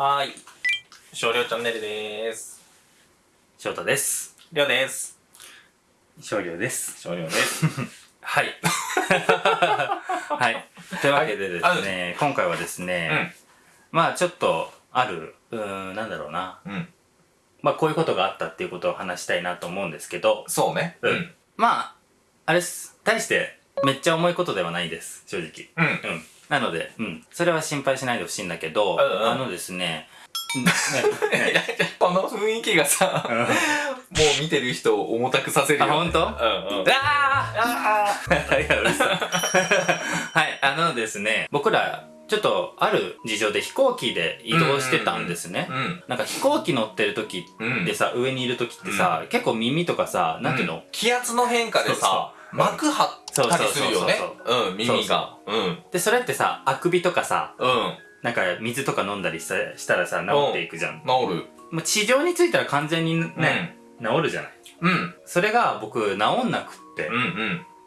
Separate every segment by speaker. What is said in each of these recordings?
Speaker 1: はーい。少量チャンネルでーす。
Speaker 2: 翔太です。
Speaker 1: りょうです。
Speaker 2: 少量です。
Speaker 1: 少量です。
Speaker 2: はい。はい。というわけでですね、今回はですね、まあちょっとある、うーん、なんだろうな。
Speaker 1: うん。
Speaker 2: まあこういうことがあったっていうことを話したいなと思うんですけど、
Speaker 1: そうね。
Speaker 2: うん。まあ、あれっす。大してめっちゃ重いことではないです。正直。
Speaker 1: うん。
Speaker 2: うん。なので、うん。それは心配しないでほしいんだけど、
Speaker 1: うんうん
Speaker 2: あのですね、
Speaker 1: この雰囲気がさ、
Speaker 2: うん
Speaker 1: もう見てる人を重たくさせるよ、ね。
Speaker 2: あ本当？
Speaker 1: うんうん。
Speaker 2: ああ いやうるさいはい、あのですね、僕ら、ちょっとある事情で飛行機で移動してたんですね。
Speaker 1: うん。
Speaker 2: なんか飛行機乗ってる時
Speaker 1: うん。
Speaker 2: でさ、上にいる時ってさ、結構耳とかさ、なんていうの、
Speaker 1: うん気圧の変化でさ、膜張ったりするよね
Speaker 2: そうそう。
Speaker 1: うん、耳が。うん。
Speaker 2: で、それってさ、あくびとかさ、
Speaker 1: うん。
Speaker 2: なんか水とか飲んだりしたしたらさ、治っていくじゃん。
Speaker 1: 治る。
Speaker 2: もう地上についたら完全にね、治るじゃない。
Speaker 1: うん。
Speaker 2: それが僕、治んなくって
Speaker 1: うん。うん。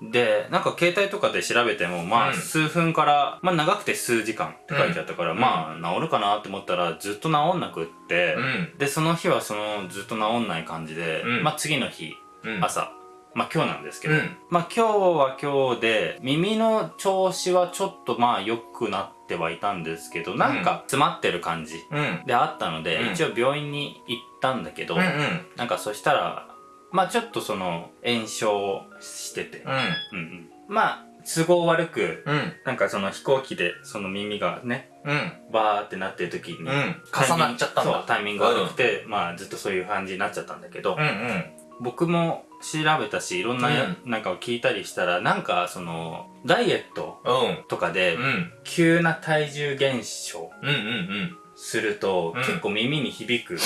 Speaker 1: うん。
Speaker 2: で、なんか携帯とかで調べても、まあ、
Speaker 1: うん
Speaker 2: 数分から、まあ長くて数時間って書いてあったから、
Speaker 1: うん
Speaker 2: まあ治るかなって思ったらずっと治んなくって、
Speaker 1: うん。
Speaker 2: で、その日はそのずっと治んない感じで、
Speaker 1: うん
Speaker 2: まあ次の日、
Speaker 1: うん。
Speaker 2: 朝、まあ今日なんですけど、
Speaker 1: うん。
Speaker 2: まあ今日は今日で、耳の調子はちょっとまあ良くなってはいたんですけど、なんか詰まってる感じ
Speaker 1: うん。
Speaker 2: であったので、
Speaker 1: うん
Speaker 2: 一応病院に行ったんだけど、
Speaker 1: うん。うん。
Speaker 2: なんかそしたら、まあちょっとその炎症してて、
Speaker 1: うん。
Speaker 2: うんうん、まあ都合悪く
Speaker 1: うん。
Speaker 2: なんかその飛行機でその耳がね
Speaker 1: うん。
Speaker 2: バーってなってる時に、
Speaker 1: うん。重なっちゃったんだ。
Speaker 2: タイミング悪くて、まあずっとそういう感じになっちゃったんだけど、
Speaker 1: うんうん。
Speaker 2: 僕も調べたしいろんなや、なんかを聞いたりしたらなんかそのダイエット
Speaker 1: うん。
Speaker 2: とかで
Speaker 1: うん。
Speaker 2: 急な体重減少
Speaker 1: うんうんうん。
Speaker 2: すると、
Speaker 1: うん
Speaker 2: 結構耳に響くん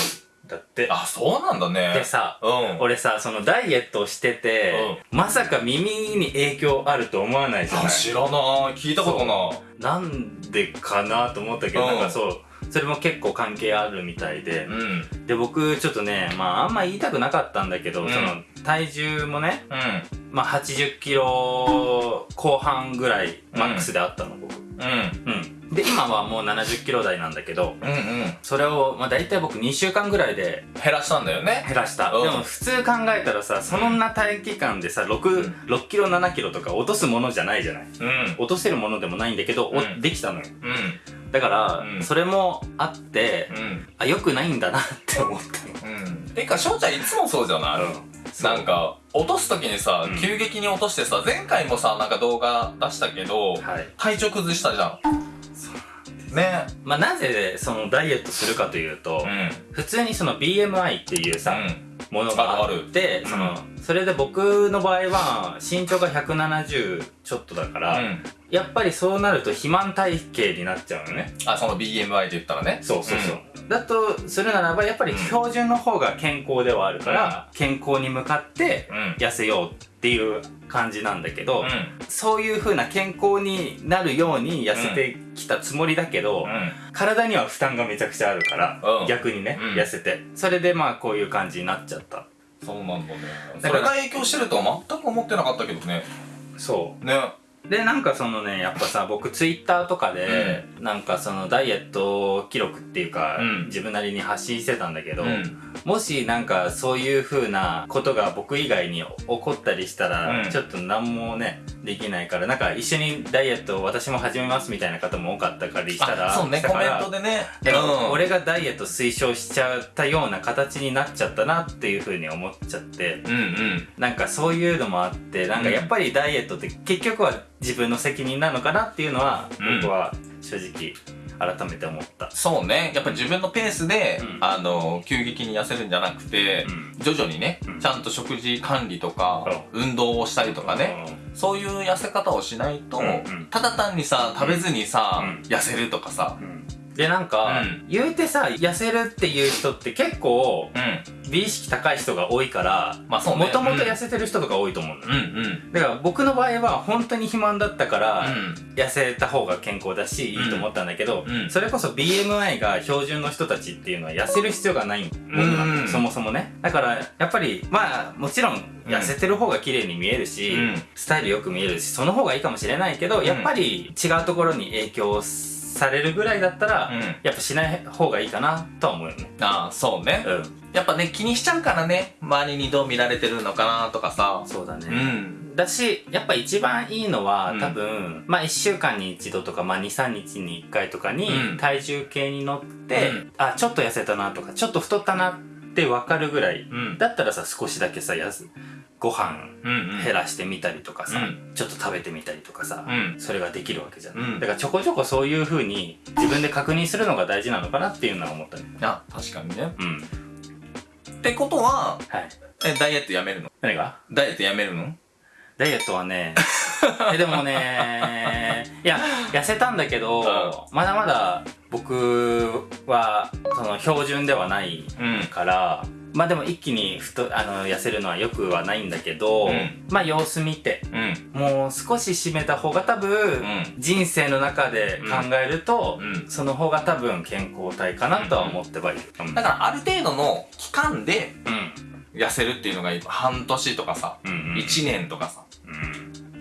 Speaker 2: だって。
Speaker 1: あ、そうなんだね。
Speaker 2: でさ
Speaker 1: うん。
Speaker 2: 俺さそのダイエットをしてて、まさか耳に影響あると思わないじゃない？
Speaker 1: あ知らない。聞いたことな
Speaker 2: なんでかなと思ったけど、
Speaker 1: うん
Speaker 2: なんかそう、それも結構関係あるみたいで
Speaker 1: い。う。ん。
Speaker 2: で、僕ちょっとね、まああんま言いたくなかったんだけど、
Speaker 1: うん
Speaker 2: その体重もね、
Speaker 1: うん。
Speaker 2: まあ80キロ後半ぐらいマックスであったの、僕。
Speaker 1: うん。
Speaker 2: うん。で、今はもう70キロ台なんだけど、
Speaker 1: うんうん。
Speaker 2: それを、まあ大体僕2週間ぐらいで
Speaker 1: 減らしたんだよね。
Speaker 2: 減らした。
Speaker 1: うん
Speaker 2: でも普通考えたらさ、そんな短期間でさ、6、6キロ7キロとか落とすものじゃないじゃない
Speaker 1: うん。
Speaker 2: 落とせるものでもないんだけど、お
Speaker 1: うん
Speaker 2: できたのよ。
Speaker 1: うん。
Speaker 2: だから、
Speaker 1: うん
Speaker 2: それもあって、
Speaker 1: うん。
Speaker 2: あ、良くないんだなって思った
Speaker 1: うん。てか、翔ちゃんいつもそうじゃない？なんか、落とすときにさ
Speaker 2: うん、
Speaker 1: 急激に落としてさ、前回もさ、なんか動画出したけど、
Speaker 2: はい。
Speaker 1: 体調崩したじゃん。ね。
Speaker 2: まあ、なぜそのダイエットするかというと、
Speaker 1: うん。
Speaker 2: 普通にその BMI っていうさ、
Speaker 1: うん。
Speaker 2: ものがあって、
Speaker 1: る
Speaker 2: その、それで僕の場合は身長が170ちょっとだから、
Speaker 1: うん。
Speaker 2: やっぱりそうなると肥満体型になっちゃうのね。
Speaker 1: あ、その BMI で言ったらね。
Speaker 2: そうそうそう。だとするならば、やっぱり標準の方が健康ではあるから、健康に向かって
Speaker 1: うん。
Speaker 2: 痩せようっていう感じなんだけど、
Speaker 1: うん。
Speaker 2: そういう風な健康になるように痩せてきたつもりだけど、
Speaker 1: うん。
Speaker 2: 体には負担がめちゃくちゃあるから、
Speaker 1: うん
Speaker 2: 逆にね、
Speaker 1: うん
Speaker 2: 痩せて。それでまあこういう感じになっちゃった。
Speaker 1: そうなんだね。それが影響してるとは全く思ってなかったけどね。
Speaker 2: そ
Speaker 1: ね。
Speaker 2: う。で、なんかそのね、やっぱさ、僕ツイッターとかで、なんかそのダイエット記録っていうか、
Speaker 1: うん
Speaker 2: 自分なりに発信してたんだけど、
Speaker 1: うん。
Speaker 2: もしなんかそういう風なことが僕以外に起こったりしたら、
Speaker 1: うん
Speaker 2: ちょっと何もね、できないから、なんか一緒にダイエットを私も始めますみたいな方も多かったからしたら、
Speaker 1: あ、そうね、コメントでね。
Speaker 2: 俺がダイエット推奨しちゃったような形になっちゃったなっていう風に思っちゃって、
Speaker 1: うんうん。
Speaker 2: なんかそういうのもあって、なんかやっぱりダイエットって結局は自分の責任なのかなっていうのは、
Speaker 1: うん。
Speaker 2: 僕は正直改めて思った。
Speaker 1: そうね。やっぱ自分のペースで、
Speaker 2: うん。
Speaker 1: あの、急激に痩せるんじゃなくて、
Speaker 2: うん。
Speaker 1: 徐々にね、
Speaker 2: うん。
Speaker 1: ちゃんと食事管理とか、運動をしたりとかね、そういう痩せ方をしないと、ただ単にさ、食べずにさ、
Speaker 2: うん。
Speaker 1: 痩せるとかさ、
Speaker 2: うんで、なんか、
Speaker 1: うん。
Speaker 2: 言うてさ、痩せるっていう人って結構、
Speaker 1: うん。
Speaker 2: 美意識高い人が多いから。もともと痩せてる人とか多いと思うの、
Speaker 1: うんうん。
Speaker 2: だから僕の場合は本当に肥満だったから、
Speaker 1: うん。
Speaker 2: 痩せた方が健康だし、いいと思ったんだけど、
Speaker 1: うん。
Speaker 2: それこそ BMI が標準の人たちっていうのは痩せる必要がない
Speaker 1: うん。
Speaker 2: そもそもね。だから、やっぱり、まあ、もちろん、痩せてる方が綺麗に見えるし、
Speaker 1: うん。
Speaker 2: スタイルよく見えるし、その方がいいかもしれないけど、
Speaker 1: ん。
Speaker 2: やっぱり違うところに影響すされるぐらいだったら、
Speaker 1: うん。
Speaker 2: やっぱしない方がいいかなとは思うよね。
Speaker 1: ああそうね。
Speaker 2: うん。
Speaker 1: やっぱね気にしちゃうからね。周りにどう見られてるのかなとかさ。
Speaker 2: そうだね、
Speaker 1: うん。
Speaker 2: だしやっぱ一番いいのは、
Speaker 1: うん。
Speaker 2: 多分まあ1週間に一度とか、まあ、23日に1回とかに
Speaker 1: うん。
Speaker 2: 体重計に乗って、
Speaker 1: うん。
Speaker 2: あちょっと痩せたなとかちょっと太ったなって分かるぐらい
Speaker 1: うん。
Speaker 2: だったらさ少しだけさやすご飯
Speaker 1: うん
Speaker 2: 減らしてみたりとかさ、
Speaker 1: うん。
Speaker 2: ちょっと食べてみたりとかさ、
Speaker 1: うん。
Speaker 2: それができるわけじゃん、
Speaker 1: うん。
Speaker 2: だからちょこちょこそういう風に自分で確認するのが大事なのかなっていうのは思ったね。
Speaker 1: あ確かにね。
Speaker 2: うん。
Speaker 1: ってことは
Speaker 2: はい。
Speaker 1: えダイエットやめるの？
Speaker 2: 何が？
Speaker 1: ダイエットやめるの？
Speaker 2: ダイエットはね えでもねいや痩せたんだけど、まだまだ僕はその標準ではない
Speaker 1: うん。
Speaker 2: からまあでも一気に太あの痩せるのはよくはないんだけど、
Speaker 1: うん。
Speaker 2: まあ様子見て
Speaker 1: うん。
Speaker 2: もう少し締めた方が多分、
Speaker 1: うん。
Speaker 2: 人生の中で考えると、
Speaker 1: うん。
Speaker 2: その方が多分健康体かなとは思ってはいる、う。ん
Speaker 1: だからある程度の期間で
Speaker 2: うん。
Speaker 1: 痩せるっていうのが半年とかさ。
Speaker 2: うんうん。
Speaker 1: 1年とかさ。
Speaker 2: うん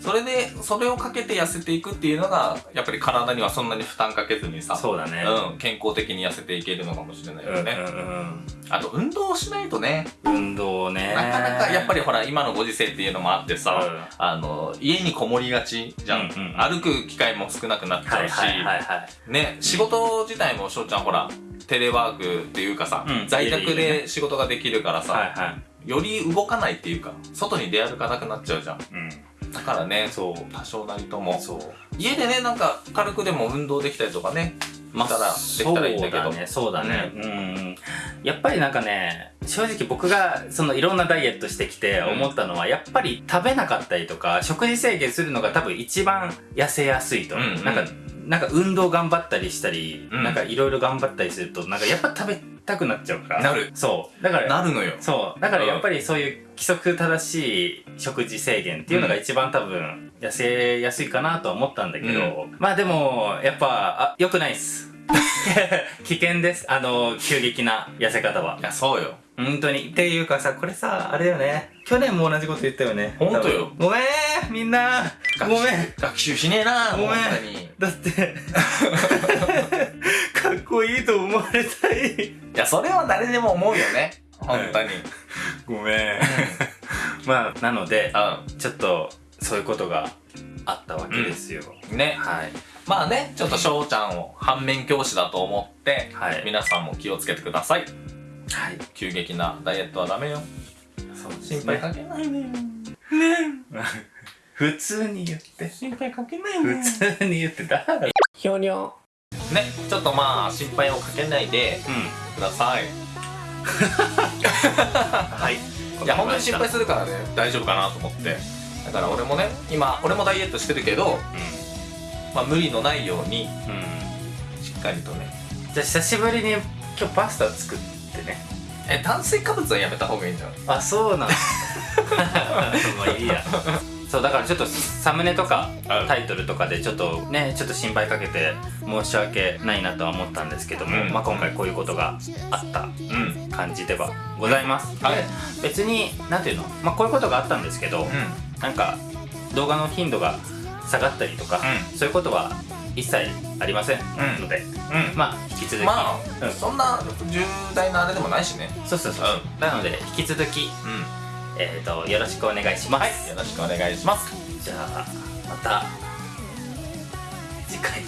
Speaker 1: それでそれをかけて痩せていくっていうのがやっぱり体にはそんなに負担かけずにさ
Speaker 2: そうだね。
Speaker 1: うん、健康的に痩せていけるのかもしれないよね、
Speaker 2: うんうん
Speaker 1: あと運動しないとね。
Speaker 2: うん運動ね。
Speaker 1: なかなかやっぱ
Speaker 2: り
Speaker 1: りほら今のご時世っていうのもあってさ、
Speaker 2: うん。
Speaker 1: あの家にこもりがちじゃん,、
Speaker 2: うんうんうん。
Speaker 1: 歩く機会も少なくなっちゃうし、
Speaker 2: はいはいはいはい。
Speaker 1: ね仕事自体も翔ちゃんほらテレワークっていうかさ、
Speaker 2: うん。
Speaker 1: 在宅
Speaker 2: 家で
Speaker 1: 仕事ができるからさ、
Speaker 2: はいはい。
Speaker 1: より動かないっていうか外に出歩かなくなっちゃうじゃん。
Speaker 2: うん
Speaker 1: だからね
Speaker 2: そう。
Speaker 1: 多少なりとも。
Speaker 2: そう。
Speaker 1: 家でねなんか軽くでも運動できたりとかね
Speaker 2: ま
Speaker 1: したらできたらいいんだけど。
Speaker 2: そうだね。そうだね。うん、やっぱりなんかね正直僕がそのいろんなダイエットしてきて思ったのは、やっぱり食べなかったりとか食事制限するのが多分一番痩せやすいと。う
Speaker 1: んうん。
Speaker 2: なんかなんか運動頑張ったりしたり、
Speaker 1: うん。
Speaker 2: なんかいろいろ頑張ったりするとなんかやっぱ食べたくなっちゃうから。
Speaker 1: なる。
Speaker 2: そう。だから
Speaker 1: なるのよ。
Speaker 2: そう。だからやっぱりそういう規則正しい食事制限っていうのが一番多分痩せやすいかなとは思ったんだけど、まあでもやっぱあ良くないっす。危険です。あの急激な痩せ方は。い
Speaker 1: やそうよ。
Speaker 2: 本当に。っていうかさこれさあれだよね。去年も同じこと言ったよね。
Speaker 1: ほんとよ
Speaker 2: ごめんみんな。ごめん。
Speaker 1: 学習しねえな
Speaker 2: ごめん。だってこいいと思われたい。
Speaker 1: いやそれは誰でも思うよね。本当に、
Speaker 2: ごめん。まあなので
Speaker 1: う
Speaker 2: ちょっとそういうことがあったわけですよ、
Speaker 1: ん。ね。
Speaker 2: はい。
Speaker 1: まあねちょっと翔ちゃんを反面教師だと思って、
Speaker 2: はい。
Speaker 1: 皆さんも気をつけてください。
Speaker 2: はい。
Speaker 1: 急激なダイエットはダメよ。
Speaker 2: そうです
Speaker 1: 心配かけないでよ。
Speaker 2: 普通に言って。
Speaker 1: 心配かけないでよ。
Speaker 2: 普通に言ってだ
Speaker 1: ひょにょねちょっとまあ心配をかけないで
Speaker 2: うん。
Speaker 1: ください。
Speaker 2: はい。
Speaker 1: いや本当に心配するからね。大丈夫かなと思って。だから俺もね今俺もダイエットしてるけど、まあ、無理のないように
Speaker 2: うん、うん、
Speaker 1: しっかりとね。
Speaker 2: じゃあ久しぶりに今日パスタ作ってね。
Speaker 1: え炭水化物はやめた方がいいんじゃない
Speaker 2: あそうなの まあいいやそうだからちょっとサムネとか
Speaker 1: うん。
Speaker 2: タイトルとかでちょっとねちょっと心配かけて申し訳ないなとは思ったんですけども、
Speaker 1: うん。
Speaker 2: まあ今回こういうことがあった
Speaker 1: うん。
Speaker 2: 感じではございます、
Speaker 1: はい。
Speaker 2: で別になんていうの？まあこういうことがあったんですけど、なんか動画の頻度が下がったりとか、
Speaker 1: う
Speaker 2: そういうことは一切ありません
Speaker 1: ん。
Speaker 2: ので、
Speaker 1: うん。
Speaker 2: まあ引き続き、
Speaker 1: まあ、
Speaker 2: うん。
Speaker 1: そんな重大なあれでもないしね。
Speaker 2: そうそうそう、なので引き続き、
Speaker 1: うん
Speaker 2: えー、とよろしくお願いします、
Speaker 1: はいよろしくお願いします。
Speaker 2: じゃあまた次回